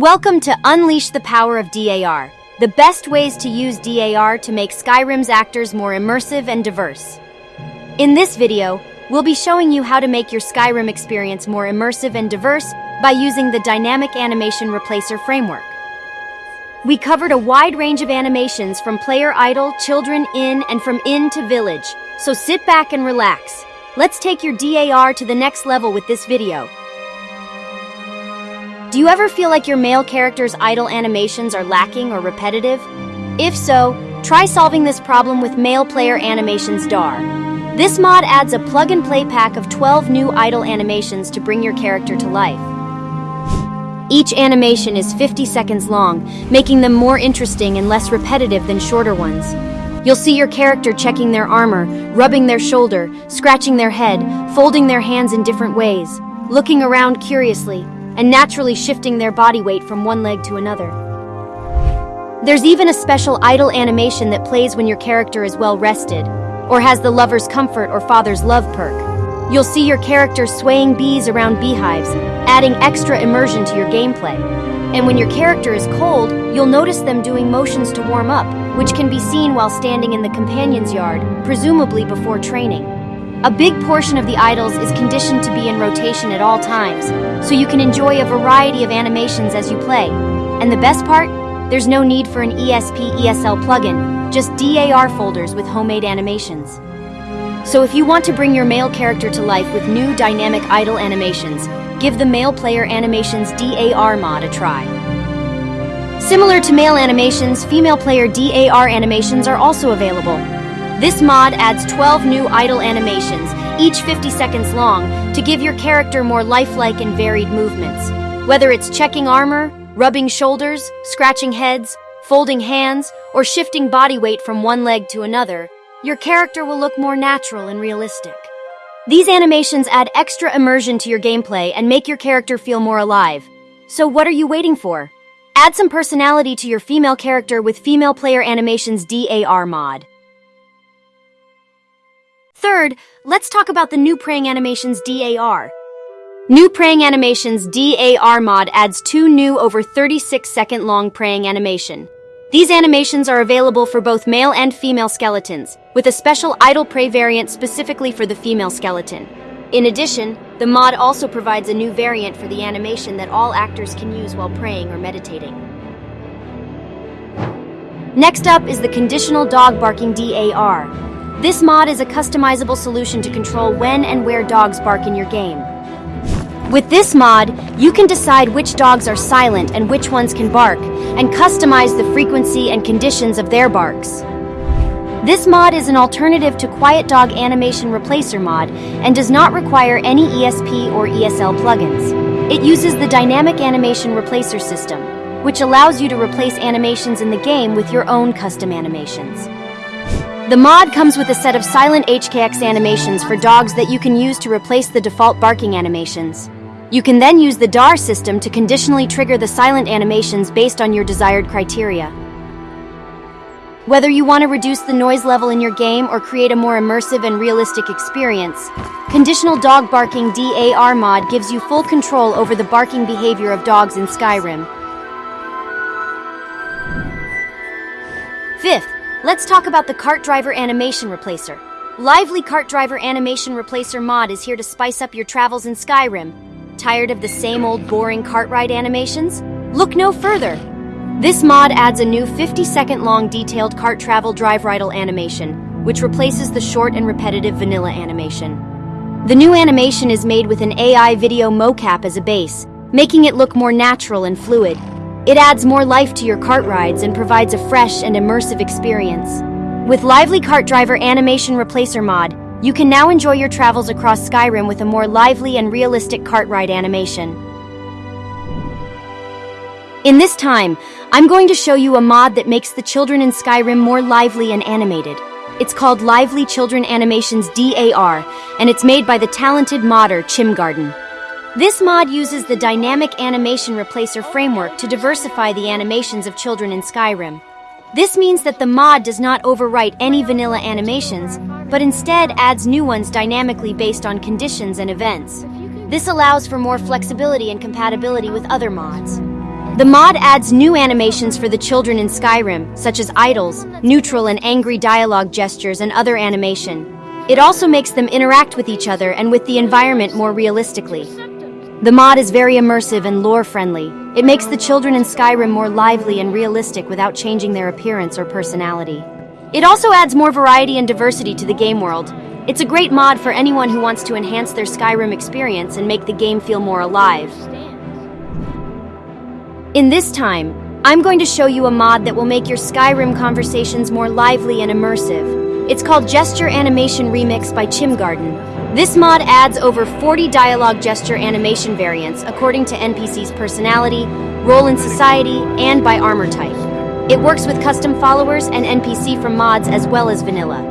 Welcome to Unleash the Power of DAR, the best ways to use DAR to make Skyrim's actors more immersive and diverse. In this video, we'll be showing you how to make your Skyrim experience more immersive and diverse by using the Dynamic Animation Replacer framework. We covered a wide range of animations from player idle, children, in, and from inn to village, so sit back and relax. Let's take your DAR to the next level with this video. Do you ever feel like your male character's idle animations are lacking or repetitive? If so, try solving this problem with Male Player Animations DAR. This mod adds a plug-and-play pack of 12 new idle animations to bring your character to life. Each animation is 50 seconds long, making them more interesting and less repetitive than shorter ones. You'll see your character checking their armor, rubbing their shoulder, scratching their head, folding their hands in different ways, looking around curiously, and naturally shifting their body weight from one leg to another. There's even a special idle animation that plays when your character is well rested, or has the lover's comfort or father's love perk. You'll see your character swaying bees around beehives, adding extra immersion to your gameplay. And when your character is cold, you'll notice them doing motions to warm up, which can be seen while standing in the companion's yard, presumably before training. A big portion of the idles is conditioned to be in rotation at all times, so you can enjoy a variety of animations as you play. And the best part? There's no need for an ESP ESL plugin, just DAR folders with homemade animations. So if you want to bring your male character to life with new dynamic idle animations, give the Male Player Animations DAR mod a try. Similar to male animations, female player DAR animations are also available. This mod adds 12 new idle animations, each 50 seconds long, to give your character more lifelike and varied movements. Whether it's checking armor, rubbing shoulders, scratching heads, folding hands, or shifting body weight from one leg to another, your character will look more natural and realistic. These animations add extra immersion to your gameplay and make your character feel more alive. So what are you waiting for? Add some personality to your female character with Female Player Animations DAR mod. Third, let's talk about the new Praying Animations DAR. New Praying Animations DAR mod adds two new over 36 second long praying animation. These animations are available for both male and female skeletons, with a special idle pray variant specifically for the female skeleton. In addition, the mod also provides a new variant for the animation that all actors can use while praying or meditating. Next up is the Conditional Dog Barking DAR. This mod is a customizable solution to control when and where dogs bark in your game. With this mod, you can decide which dogs are silent and which ones can bark, and customize the frequency and conditions of their barks. This mod is an alternative to Quiet Dog Animation Replacer mod and does not require any ESP or ESL plugins. It uses the Dynamic Animation Replacer system, which allows you to replace animations in the game with your own custom animations. The mod comes with a set of silent HKX animations for dogs that you can use to replace the default barking animations. You can then use the DAR system to conditionally trigger the silent animations based on your desired criteria. Whether you want to reduce the noise level in your game or create a more immersive and realistic experience, Conditional Dog Barking DAR mod gives you full control over the barking behavior of dogs in Skyrim. Fifth, Let's talk about the Cart Driver Animation Replacer. Lively Cart Driver Animation Replacer mod is here to spice up your travels in Skyrim. Tired of the same old boring cart ride animations? Look no further! This mod adds a new 50 second long detailed cart travel drive ride animation, which replaces the short and repetitive vanilla animation. The new animation is made with an AI video mocap as a base, making it look more natural and fluid, it adds more life to your cart rides and provides a fresh and immersive experience. With Lively Cart Driver Animation Replacer mod, you can now enjoy your travels across Skyrim with a more lively and realistic cart ride animation. In this time, I'm going to show you a mod that makes the children in Skyrim more lively and animated. It's called Lively Children Animations DAR, and it's made by the talented modder Chimgarden. This mod uses the Dynamic Animation Replacer framework to diversify the animations of children in Skyrim. This means that the mod does not overwrite any vanilla animations, but instead adds new ones dynamically based on conditions and events. This allows for more flexibility and compatibility with other mods. The mod adds new animations for the children in Skyrim, such as idles, neutral and angry dialogue gestures, and other animation. It also makes them interact with each other and with the environment more realistically. The mod is very immersive and lore-friendly. It makes the children in Skyrim more lively and realistic without changing their appearance or personality. It also adds more variety and diversity to the game world. It's a great mod for anyone who wants to enhance their Skyrim experience and make the game feel more alive. In this time, I'm going to show you a mod that will make your Skyrim conversations more lively and immersive. It's called Gesture Animation Remix by Chimgarden. This mod adds over 40 dialogue gesture animation variants according to NPC's personality, role in society, and by armor type. It works with custom followers and NPC from mods as well as vanilla.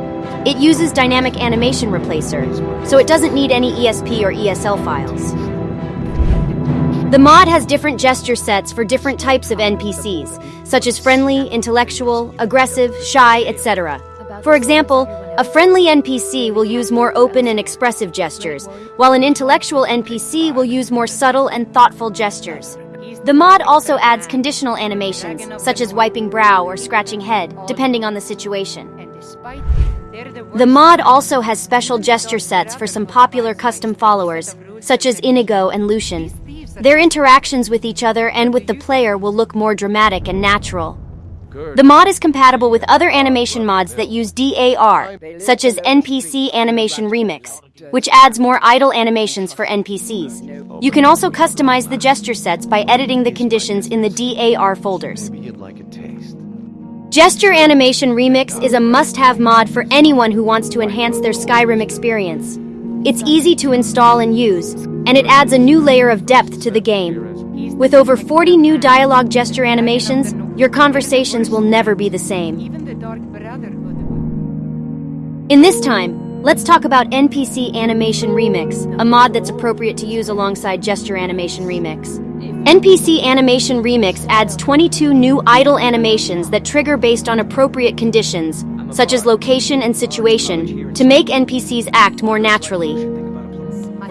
It uses Dynamic Animation Replacer, so it doesn't need any ESP or ESL files. The mod has different gesture sets for different types of NPCs, such as friendly, intellectual, aggressive, shy, etc. For example, a friendly NPC will use more open and expressive gestures, while an intellectual NPC will use more subtle and thoughtful gestures. The mod also adds conditional animations, such as wiping brow or scratching head, depending on the situation. The mod also has special gesture sets for some popular custom followers, such as Inigo and Lucian. Their interactions with each other and with the player will look more dramatic and natural. The mod is compatible with other animation mods that use DAR, such as NPC Animation Remix, which adds more idle animations for NPCs. You can also customize the gesture sets by editing the conditions in the DAR folders. Gesture Animation Remix is a must-have mod for anyone who wants to enhance their Skyrim experience. It's easy to install and use, and it adds a new layer of depth to the game. With over 40 new dialogue gesture animations, your conversations will never be the same. In this time, let's talk about NPC Animation Remix, a mod that's appropriate to use alongside Gesture Animation Remix. NPC Animation Remix adds 22 new idle animations that trigger based on appropriate conditions, such as location and situation, to make NPCs act more naturally.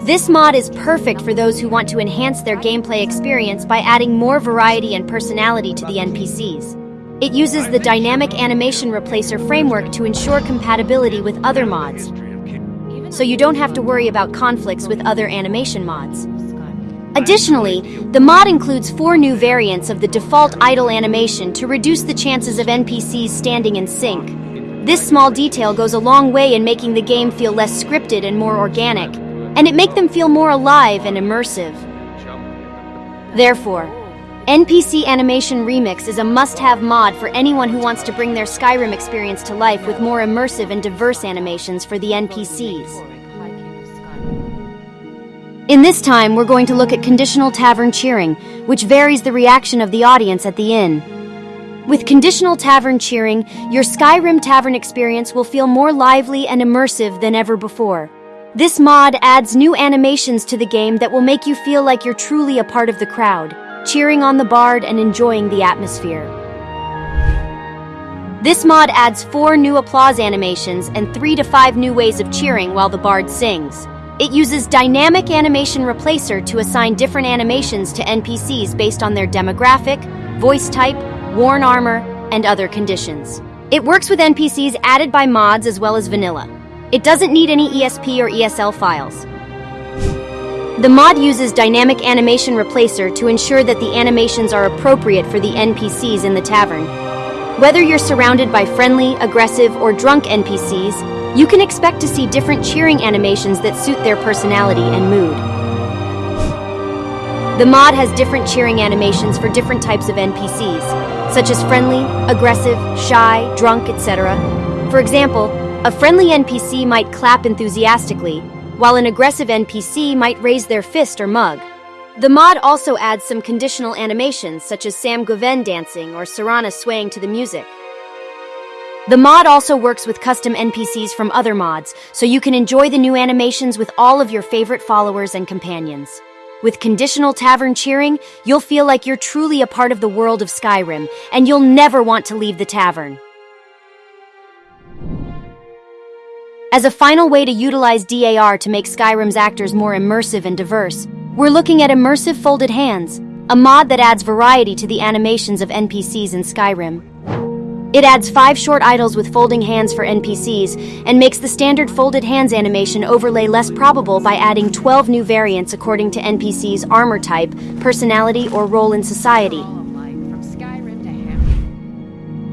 This mod is perfect for those who want to enhance their gameplay experience by adding more variety and personality to the NPCs. It uses the Dynamic Animation Replacer framework to ensure compatibility with other mods, so you don't have to worry about conflicts with other animation mods. Additionally, the mod includes four new variants of the default idle animation to reduce the chances of NPCs standing in sync, this small detail goes a long way in making the game feel less scripted and more organic, and it make them feel more alive and immersive. Therefore, NPC Animation Remix is a must-have mod for anyone who wants to bring their Skyrim experience to life with more immersive and diverse animations for the NPCs. In this time, we're going to look at conditional tavern cheering, which varies the reaction of the audience at the inn. With conditional tavern cheering, your Skyrim tavern experience will feel more lively and immersive than ever before. This mod adds new animations to the game that will make you feel like you're truly a part of the crowd, cheering on the bard and enjoying the atmosphere. This mod adds four new applause animations and three to five new ways of cheering while the bard sings. It uses Dynamic Animation Replacer to assign different animations to NPCs based on their demographic, voice type, worn armor, and other conditions. It works with NPCs added by mods as well as vanilla. It doesn't need any ESP or ESL files. The mod uses Dynamic Animation Replacer to ensure that the animations are appropriate for the NPCs in the tavern. Whether you're surrounded by friendly, aggressive, or drunk NPCs, you can expect to see different cheering animations that suit their personality and mood. The mod has different cheering animations for different types of NPCs, such as friendly, aggressive, shy, drunk, etc. For example, a friendly NPC might clap enthusiastically, while an aggressive NPC might raise their fist or mug. The mod also adds some conditional animations such as Sam Guevenne dancing or Serana swaying to the music. The mod also works with custom NPCs from other mods, so you can enjoy the new animations with all of your favorite followers and companions. With conditional tavern cheering, you'll feel like you're truly a part of the world of Skyrim, and you'll never want to leave the tavern. As a final way to utilize DAR to make Skyrim's actors more immersive and diverse, we're looking at Immersive Folded Hands, a mod that adds variety to the animations of NPCs in Skyrim. It adds five short idles with folding hands for NPCs and makes the standard folded hands animation overlay less probable by adding 12 new variants according to NPC's armor type, personality, or role in society.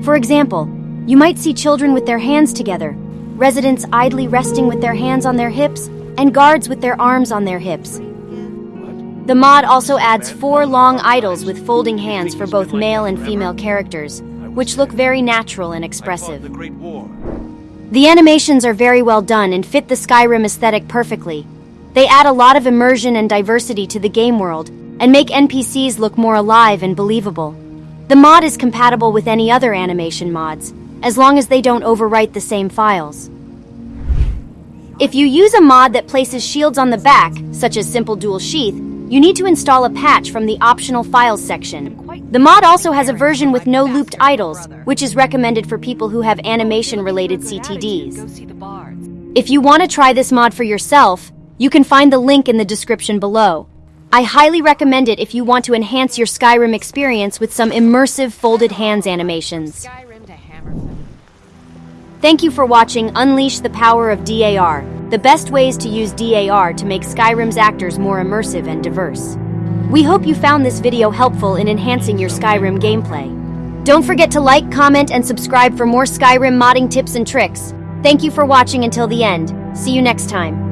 For example, you might see children with their hands together, residents idly resting with their hands on their hips, and guards with their arms on their hips. The mod also adds four long idles with folding hands for both male and female characters, which look very natural and expressive. The animations are very well done and fit the Skyrim aesthetic perfectly. They add a lot of immersion and diversity to the game world and make NPCs look more alive and believable. The mod is compatible with any other animation mods, as long as they don't overwrite the same files. If you use a mod that places shields on the back, such as Simple Dual Sheath, you need to install a patch from the Optional Files section. The mod also has a version with no looped idles, which is recommended for people who have animation-related CTDs. If you want to try this mod for yourself, you can find the link in the description below. I highly recommend it if you want to enhance your Skyrim experience with some immersive folded hands animations. Thank you for watching Unleash the Power of DAR, the best ways to use DAR to make Skyrim's actors more immersive and diverse. We hope you found this video helpful in enhancing your Skyrim gameplay. Don't forget to like, comment, and subscribe for more Skyrim modding tips and tricks. Thank you for watching until the end. See you next time.